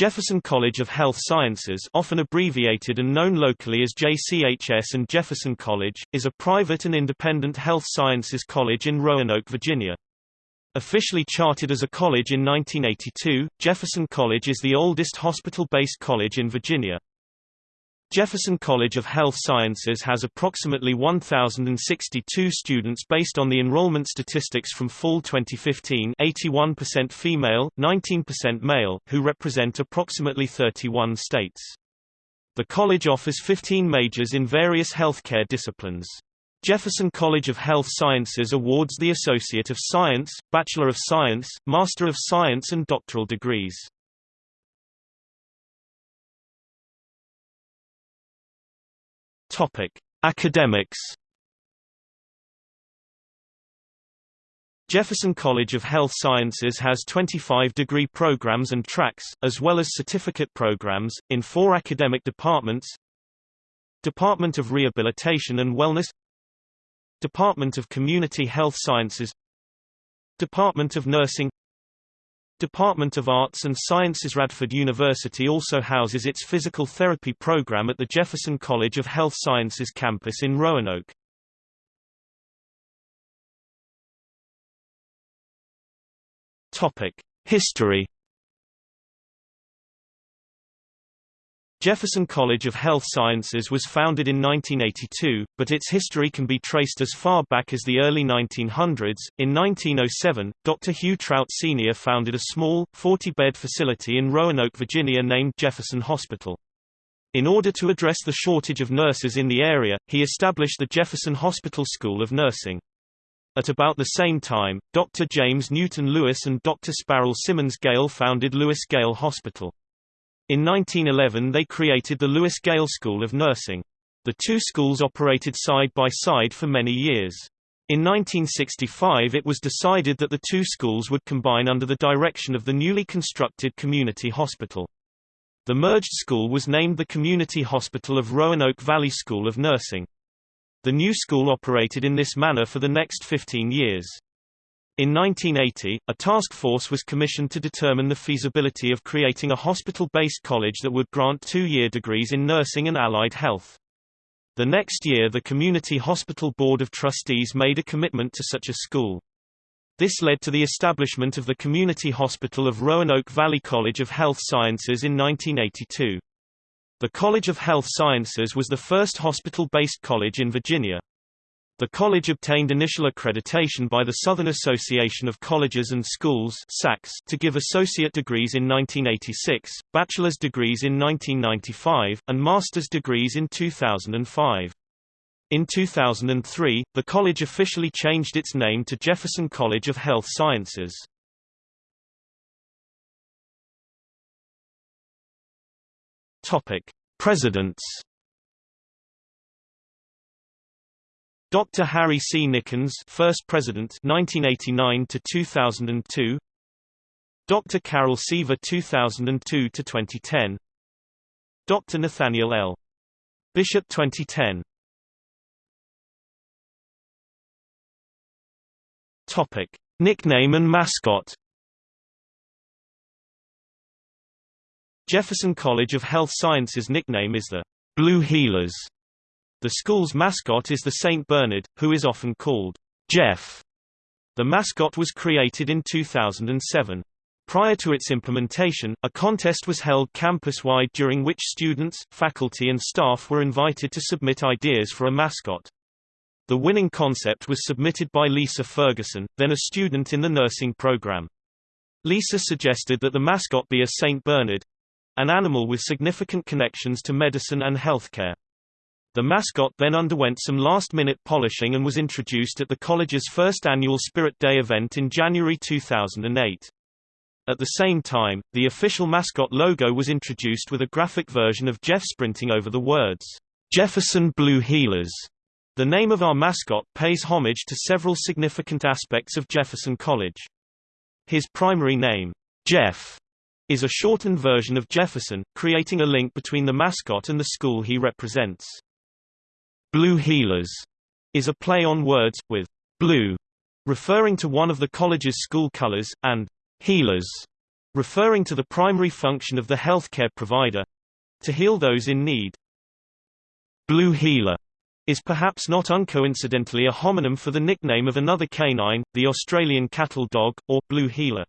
Jefferson College of Health Sciences often abbreviated and known locally as JCHS and Jefferson College, is a private and independent health sciences college in Roanoke, Virginia. Officially chartered as a college in 1982, Jefferson College is the oldest hospital-based college in Virginia. Jefferson College of Health Sciences has approximately 1,062 students based on the enrollment statistics from fall 2015 81% female, 19% male, who represent approximately 31 states. The college offers 15 majors in various healthcare disciplines. Jefferson College of Health Sciences awards the Associate of Science, Bachelor of Science, Master of Science and doctoral degrees. Topic: Academics. Jefferson College of Health Sciences has 25 degree programs and tracks, as well as certificate programs, in four academic departments. Department of Rehabilitation and Wellness. Department of Community Health Sciences. Department of Nursing Department of Arts and Sciences Radford University also houses its physical therapy program at the Jefferson College of Health Sciences campus in Roanoke. Topic: History Jefferson College of Health Sciences was founded in 1982, but its history can be traced as far back as the early 1900s. In 1907, Dr. Hugh Trout Sr. founded a small, 40-bed facility in Roanoke, Virginia named Jefferson Hospital. In order to address the shortage of nurses in the area, he established the Jefferson Hospital School of Nursing. At about the same time, Dr. James Newton Lewis and Dr. Sparrow Simmons Gale founded Lewis Gale Hospital. In 1911 they created the Lewis Gale School of Nursing. The two schools operated side by side for many years. In 1965 it was decided that the two schools would combine under the direction of the newly constructed community hospital. The merged school was named the Community Hospital of Roanoke Valley School of Nursing. The new school operated in this manner for the next 15 years. In 1980, a task force was commissioned to determine the feasibility of creating a hospital-based college that would grant two-year degrees in nursing and allied health. The next year the Community Hospital Board of Trustees made a commitment to such a school. This led to the establishment of the Community Hospital of Roanoke Valley College of Health Sciences in 1982. The College of Health Sciences was the first hospital-based college in Virginia. The college obtained initial accreditation by the Southern Association of Colleges and Schools to give associate degrees in 1986, bachelor's degrees in 1995, and master's degrees in 2005. In 2003, the college officially changed its name to Jefferson College of Health Sciences. Presidents Dr. Harry C. Nickens, first president, 1989 to 2002. Dr. Carol Seaver, 2002 to 2010. Dr. Nathaniel L. Bishop, 2010. Topic: Nickname and mascot. Jefferson College of Health Sciences nickname is the Blue Healers. The school's mascot is the St. Bernard, who is often called Jeff. The mascot was created in 2007. Prior to its implementation, a contest was held campus-wide during which students, faculty and staff were invited to submit ideas for a mascot. The winning concept was submitted by Lisa Ferguson, then a student in the nursing program. Lisa suggested that the mascot be a St. Bernard—an animal with significant connections to medicine and healthcare. The mascot then underwent some last-minute polishing and was introduced at the college's first annual Spirit Day event in January 2008. At the same time, the official mascot logo was introduced with a graphic version of Jeff sprinting over the words, Jefferson Blue Healers. The name of our mascot pays homage to several significant aspects of Jefferson College. His primary name, Jeff, is a shortened version of Jefferson, creating a link between the mascot and the school he represents. Blue Healers is a play on words, with blue referring to one of the college's school colors, and healers referring to the primary function of the healthcare provider to heal those in need. Blue Healer is perhaps not uncoincidentally a homonym for the nickname of another canine, the Australian cattle dog, or Blue Heeler.